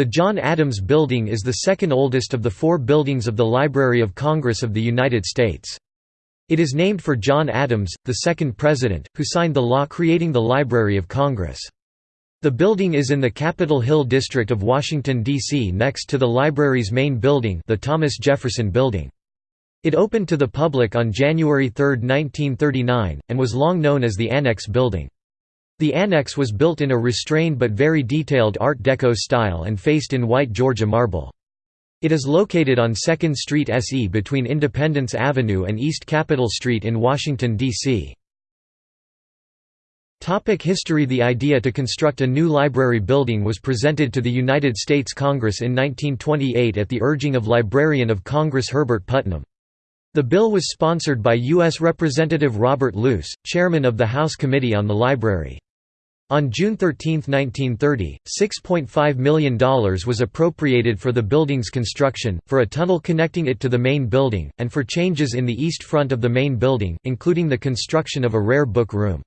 The John Adams Building is the second oldest of the four buildings of the Library of Congress of the United States. It is named for John Adams, the second president, who signed the law creating the Library of Congress. The building is in the Capitol Hill district of Washington, D.C. next to the library's main building the Thomas Jefferson Building. It opened to the public on January 3, 1939, and was long known as the Annex Building. The annex was built in a restrained but very detailed Art Deco style and faced in white Georgia marble. It is located on 2nd Street SE between Independence Avenue and East Capitol Street in Washington, D.C. History The idea to construct a new library building was presented to the United States Congress in 1928 at the urging of Librarian of Congress Herbert Putnam. The bill was sponsored by U.S. Representative Robert Luce, chairman of the House Committee on the Library. On June 13, 1930, $6.5 million was appropriated for the building's construction, for a tunnel connecting it to the main building, and for changes in the east front of the main building, including the construction of a rare book room.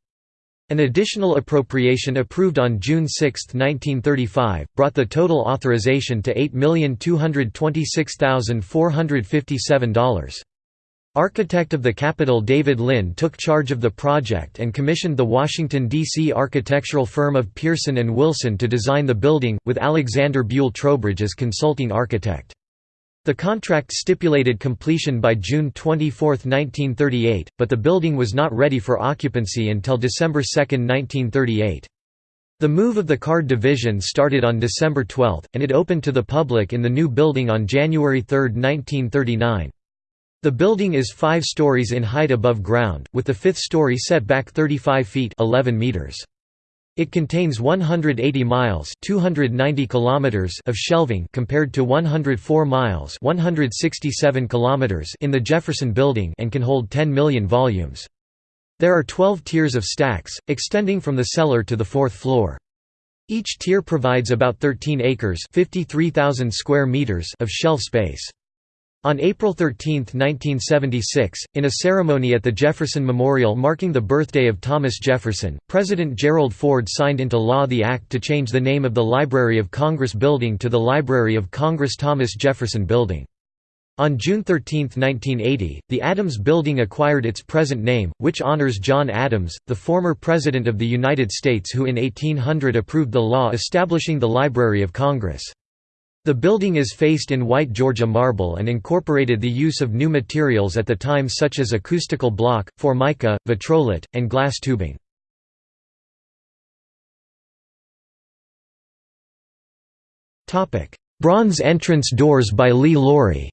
An additional appropriation approved on June 6, 1935, brought the total authorization to $8,226,457. Architect of the Capitol David Lynn took charge of the project and commissioned the Washington, D.C. architectural firm of Pierson and Wilson to design the building, with Alexander Buell Trowbridge as consulting architect. The contract stipulated completion by June 24, 1938, but the building was not ready for occupancy until December 2, 1938. The move of the card division started on December 12, and it opened to the public in the new building on January 3, 1939. The building is five stories in height above ground, with the fifth story set back 35 feet 11 meters. It contains 180 miles 290 kilometers of shelving compared to 104 miles 167 kilometers in the Jefferson Building and can hold 10 million volumes. There are 12 tiers of stacks, extending from the cellar to the fourth floor. Each tier provides about 13 acres 53,000 square meters of shelf space. On April 13, 1976, in a ceremony at the Jefferson Memorial marking the birthday of Thomas Jefferson, President Gerald Ford signed into law the act to change the name of the Library of Congress building to the Library of Congress Thomas Jefferson Building. On June 13, 1980, the Adams Building acquired its present name, which honors John Adams, the former President of the United States who in 1800 approved the law establishing the Library of Congress. The building is faced in white Georgia marble and incorporated the use of new materials at the time such as acoustical block, formica, vitrolite, and glass tubing. Bronze entrance doors by Lee Lawrie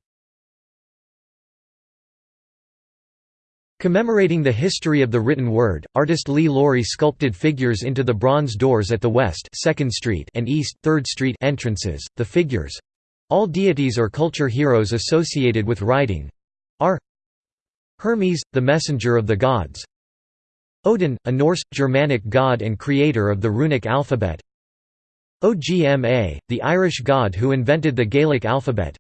Commemorating the history of the written word, artist Lee Lawrie sculpted figures into the bronze doors at the West 2nd Street and East 3rd Street entrances. The figures—all deities or culture heroes associated with writing—are Hermes, the messenger of the gods Odin, a Norse, Germanic god and creator of the runic alphabet Ogma, the Irish god who invented the Gaelic alphabet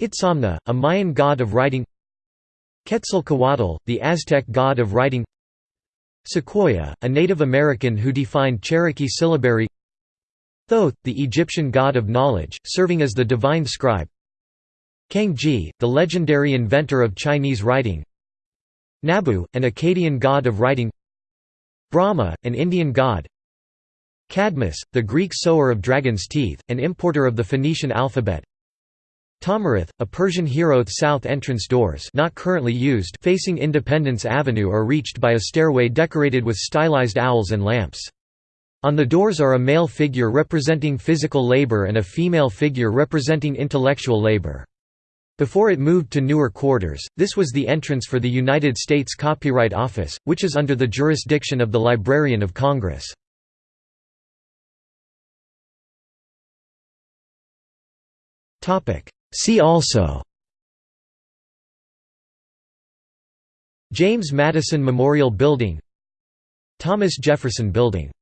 Itzamna, a Mayan god of writing Quetzalcoatl, the Aztec god of writing. Sequoyah, a Native American who defined Cherokee syllabary. Thoth, the Egyptian god of knowledge, serving as the divine scribe. Kangji, the legendary inventor of Chinese writing. Nabu, an Akkadian god of writing. Brahma, an Indian god. Cadmus, the Greek sower of dragon's teeth, an importer of the Phoenician alphabet Tahmurath, a Persian hero south entrance doors not currently used facing Independence Avenue are reached by a stairway decorated with stylized owls and lamps. On the doors are a male figure representing physical labor and a female figure representing intellectual labor. Before it moved to newer quarters, this was the entrance for the United States Copyright Office, which is under the jurisdiction of the Librarian of Congress. See also James Madison Memorial Building Thomas Jefferson Building